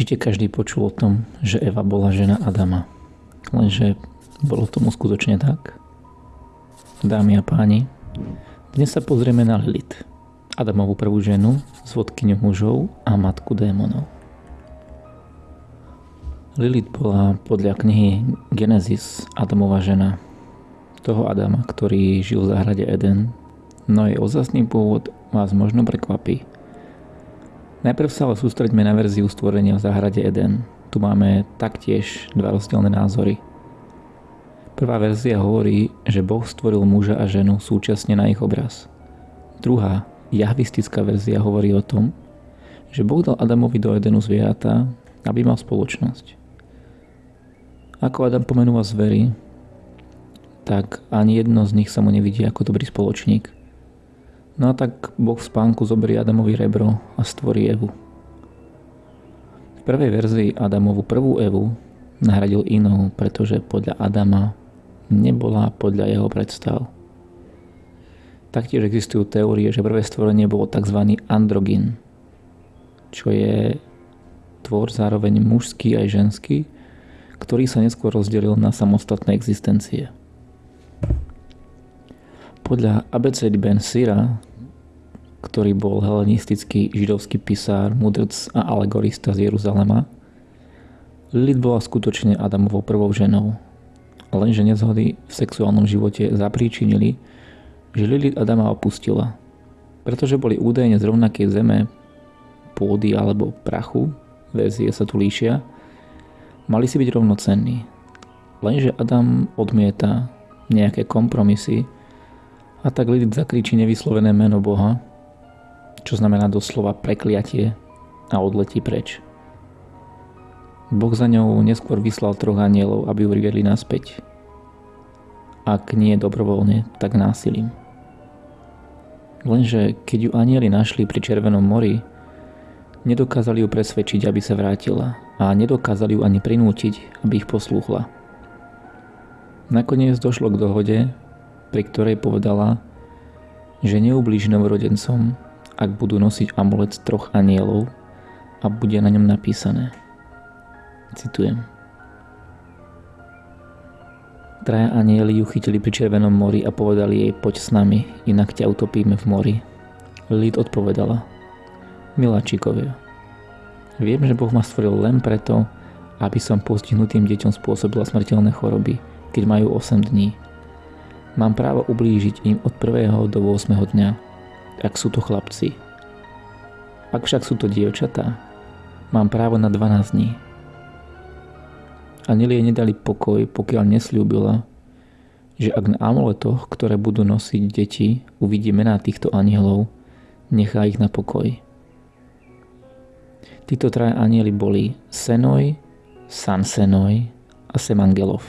Určite každý počul o tom, že Eva bola žena Adama. Lenže bolo tomu skutočne tak? Dámy a páni, dnes sa pozrieme na Lilith, Adamovú prvú ženu, zvodkyňu mužov a matku démonov. Lilith bola podľa knihy Genesis Adamová žena, toho Adama, ktorý žil v záhrade Eden, no jej ozasný pôvod vás možno prekvapí. Najprv sa ale sústreďme na verziu stvorenia v záhrade Eden. Tu máme taktiež dva rozdielne názory. Prvá verzia hovorí, že Boh stvoril muža a ženu súčasne na ich obraz. Druhá, jahvistická verzia hovorí o tom, že Boh dal Adamovi do Edenu zvieratá, aby mal spoločnosť. Ako Adam pomenúva zvery, tak ani jedno z nich sa mu nevidí ako dobrý spoločník – No a tak Boh v spánku zoberie Adamovi rebro a stvorí Evu. V prvej verzii Adamovu prvú Evu nahradil inou, pretože podľa Adama nebola podľa jeho predstav. Taktiež existujú teórie, že prvé stvorenie bolo tzv. androgyn, čo je tvor zároveň mužský aj ženský, ktorý sa neskôr rozdelil na samostatné existencie. Podľa Abecedy Ben Sira ktorý bol helenistický židovský pisár, mudrc a alegorista z Jeruzalema. Lilith bola skutočne Adamovou prvou ženou, lenže nezhody v sexuálnom živote zapríčinili, že Lilith Adama opustila, pretože boli údajne z rovnakej zeme, pôdy alebo prachu, verzie sa tu líšia, mali si byť rovnocenní. Lenže Adam odmieta nejaké kompromisy a tak Lilith zakričí nevyslovené meno Boha, čo znamená doslova prekliatie a odletí preč. Boh za ňou neskôr vyslal troch anielov, aby ju priviedli naspäť. Ak nie dobrovoľne, tak násilím. Lenže keď ju anieli našli pri Červenom mori, nedokázali ju presvedčiť, aby sa vrátila a nedokázali ju ani prinútiť, aby ich poslúchla. Nakoniec došlo k dohode, pri ktorej povedala, že neublíži novorodencom ak budú nosiť amulet troch anielov a bude na ňom napísané. Citujem. Traja anieli ju chytili pri Červenom mori a povedali jej poď s nami, inak ťa utopíme v mori. Lid odpovedala. Miláčikovia, viem, že Boh ma stvoril len preto, aby som postihnutým deťom spôsobila smrteľné choroby, keď majú 8 dní. Mám právo ublížiť im od 1. do 8. dňa, ak sú to chlapci. Ak však sú to dievčatá, mám právo na 12 dní. Anelie nedali pokoj, pokiaľ nesľúbila, že ak na amuletoch, ktoré budú nosiť deti, uvidí mená týchto anielov, nechá ich na pokoj. Títo traja anieli boli Senoj, Sansenoj a Semangelov.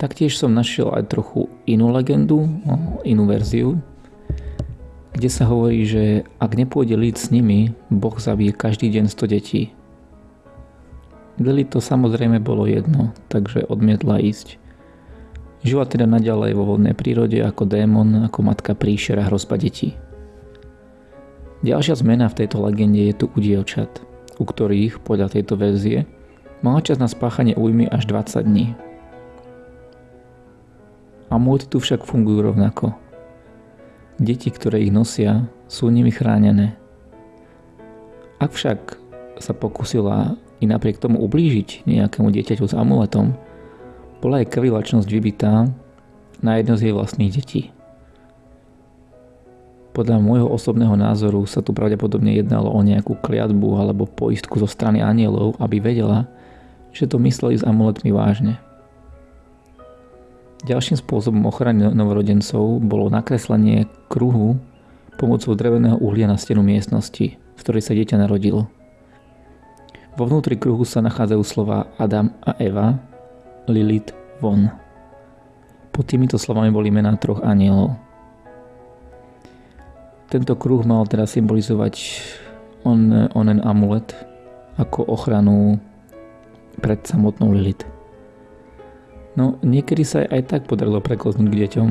Taktiež som našiel aj trochu inú legendu, no, inú verziu, kde sa hovorí, že ak nepôjde lid s nimi, Boh zabije každý deň 100 detí. Lili to samozrejme bolo jedno, takže odmietla ísť. Žila teda naďalej vo voľnej prírode ako démon, ako matka príšera hrozba detí. Ďalšia zmena v tejto legende je tu u dievčat, u ktorých, podľa tejto verzie, mala čas na spáchanie újmy až 20 dní, Amulety tu však fungujú rovnako. Deti, ktoré ich nosia, sú nimi chránené. Ak však sa pokusila i napriek tomu ublížiť nejakému dieťaťu s amuletom, bola jej krvilačnosť vybitá na jedno z jej vlastných detí. Podľa môjho osobného názoru sa tu pravdepodobne jednalo o nejakú kliatbu alebo poistku zo strany anielov, aby vedela, že to mysleli s amuletmi vážne. Ďalším spôsobom ochrany novorodencov bolo nakreslenie kruhu pomocou dreveného uhlia na stenu miestnosti, v ktorej sa dieťa narodilo. Vo vnútri kruhu sa nachádzajú slova Adam a Eva, Lilith, von. Pod týmito slovami boli mená troch anielov. Tento kruh mal teda symbolizovať on, onen amulet ako ochranu pred samotnou Lilith. No niekedy sa aj tak podarilo preklznúť k deťom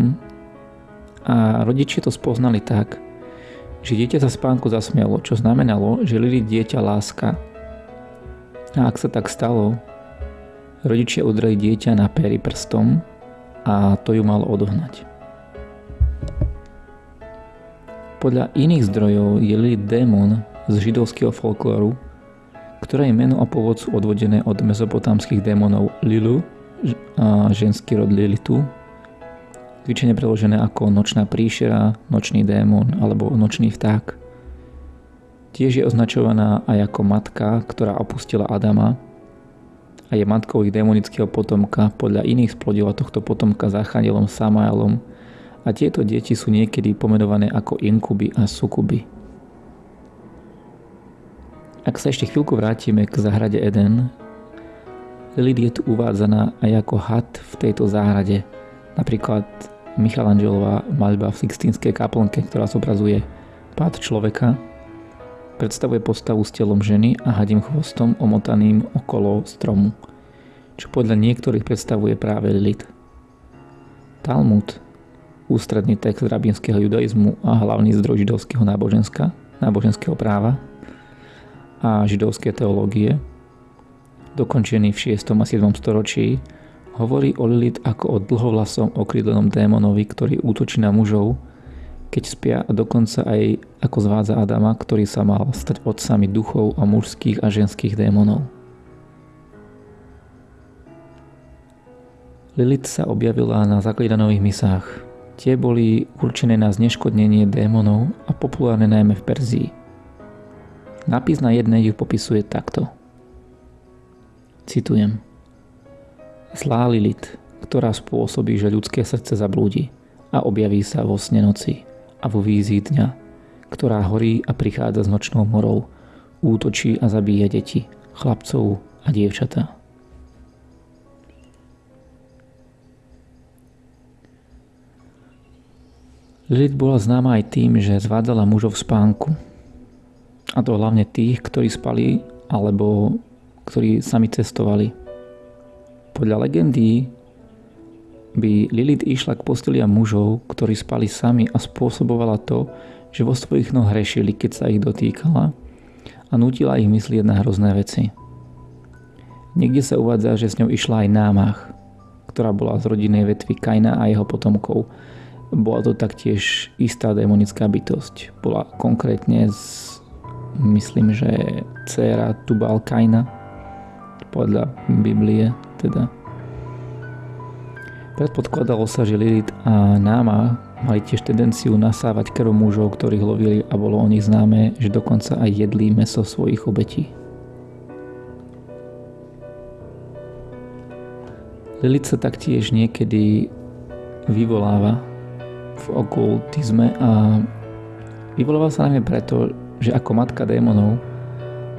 a rodičia to spoznali tak, že dieťa sa spánku zasmialo, čo znamenalo, že Lilith dieťa láska. A ak sa tak stalo, rodičia udreli dieťa na péry prstom a to ju malo odohnať. Podľa iných zdrojov je Lilith démon z židovského folklóru, ktoré meno a pôvod sú odvodené od mezopotámskych démonov Lilu, ženský rod Lilitu, zvyčajne preložené ako nočná príšera, nočný démon alebo nočný vták. Tiež je označovaná aj ako matka, ktorá opustila Adama a je matkou ich démonického potomka. Podľa iných splodila tohto potomka záchanielom Samaelom a tieto deti sú niekedy pomenované ako inkuby a sukuby. Ak sa ešte chvíľku vrátime k záhrade Eden, Lilith je tu uvádzaná aj ako had v tejto záhrade. Napríklad Michelangelová maľba v Sixtínskej kaplnke, ktorá zobrazuje pád človeka, predstavuje postavu s telom ženy a hadím chvostom omotaným okolo stromu, čo podľa niektorých predstavuje práve Lilith. Talmud, ústredný text rabínskeho judaizmu a hlavný zdroj židovského náboženska, náboženského práva a židovskej teológie, dokončený v 6. a 7. storočí, Hovorí o Lilith ako o dlhovlasom okrídlenom démonovi, ktorý útočí na mužov, keď spia a dokonca aj ako zvádza Adama, ktorý sa mal stať otcami duchov a mužských a ženských démonov. Lilith sa objavila na zaklídanových misách. Tie boli určené na zneškodnenie démonov a populárne najmä v Perzii. Nápis na jednej ju popisuje takto. Citujem. Zlá Lilith, ktorá spôsobí, že ľudské srdce zablúdi a objaví sa vo sne noci a vo vízii dňa, ktorá horí a prichádza s nočnou morou, útočí a zabíja deti, chlapcov a dievčatá. Lilith bola známa aj tým, že zvádzala mužov v spánku. A to hlavne tých, ktorí spali alebo ktorí sami cestovali. Podľa legendy by Lilith išla k postelia mužov, ktorí spali sami a spôsobovala to, že vo svojich noh hrešili, keď sa ich dotýkala a nutila ich myslieť na hrozné veci. Niekde sa uvádza, že s ňou išla aj námach, ktorá bola z rodinej vetvy Kaina a jeho potomkov. Bola to taktiež istá démonická bytosť. Bola konkrétne z, myslím, že dcéra Tubal Kaina podľa Biblie teda. Predpodkladalo sa, že Lilith a Náma mali tiež tendenciu nasávať krv mužov, ktorých lovili a bolo o nich známe, že dokonca aj jedli meso svojich obetí. Lilith sa taktiež niekedy vyvoláva v okultizme a vyvoláva sa najmä preto, že ako matka démonov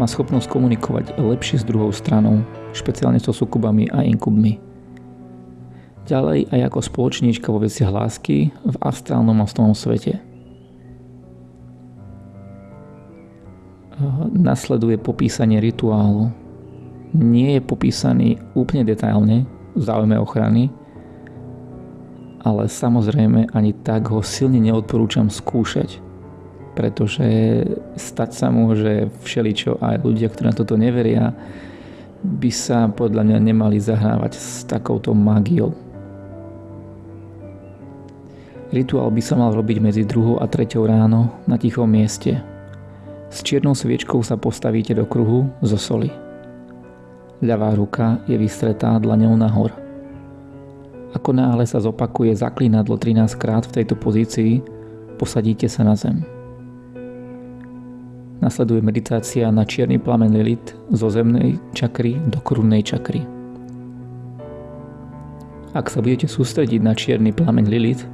má schopnosť komunikovať lepšie s druhou stranou, špeciálne so sukubami a inkubmi. Ďalej aj ako spoločníčka vo veciach lásky v astrálnom a svete. Nasleduje popísanie rituálu. Nie je popísaný úplne detailne v záujme ochrany, ale samozrejme ani tak ho silne neodporúčam skúšať, pretože stať sa môže všeličo aj ľudia, ktorí na toto neveria, by sa podľa mňa nemali zahrávať s takouto mágiou. Rituál by sa mal robiť medzi 2. a 3. ráno na tichom mieste. S čiernou sviečkou sa postavíte do kruhu zo soli. Ľavá ruka je vystretá dlaňou nahor. Ako náhle sa zopakuje zaklínadlo 13 krát v tejto pozícii, posadíte sa na zem. Nasleduje meditácia na čierny plamen Lilith zo zemnej čakry do krunnej čakry. Ak sa budete sústrediť na čierny plameň Lilith,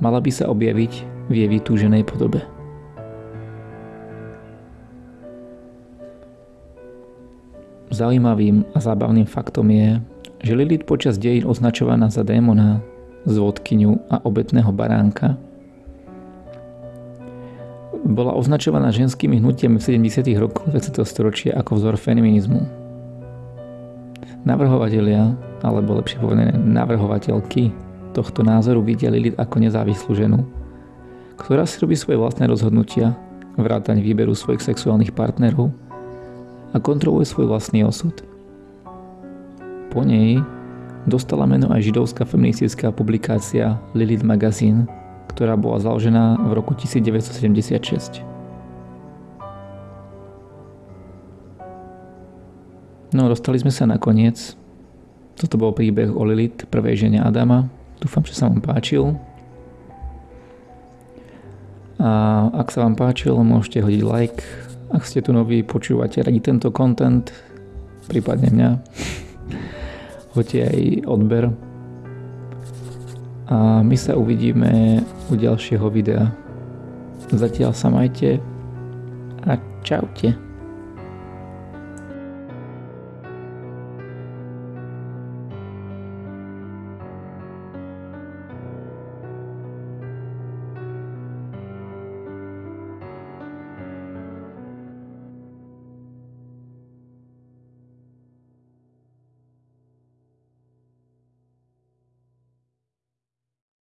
mala by sa objaviť v jej vytúženej podobe. Zaujímavým a zábavným faktom je, že Lilith počas dejín označovaná za démona, zvodkyňu a obetného baránka bola označovaná ženskými hnutiami v 70. rokoch 20. storočia ako vzor feminizmu. Navrhovatelia, alebo lepšie povedané navrhovateľky tohto názoru vidia Lilith ako nezávislú ženu, ktorá si robí svoje vlastné rozhodnutia, vrátaň výberu svojich sexuálnych partnerov a kontroluje svoj vlastný osud. Po nej dostala meno aj židovská feministická publikácia Lilith Magazine, ktorá bola založená v roku 1976. No, dostali sme sa nakoniec. Toto bol príbeh o Lilith, prvej žene Adama. Dúfam, že sa vám páčil. A ak sa vám páčil, môžete hodiť like. Ak ste tu noví, počúvate radi tento content, prípadne mňa, hoďte aj odber. A my sa uvidíme u ďalšieho videa. Zatiaľ sa majte a čaute.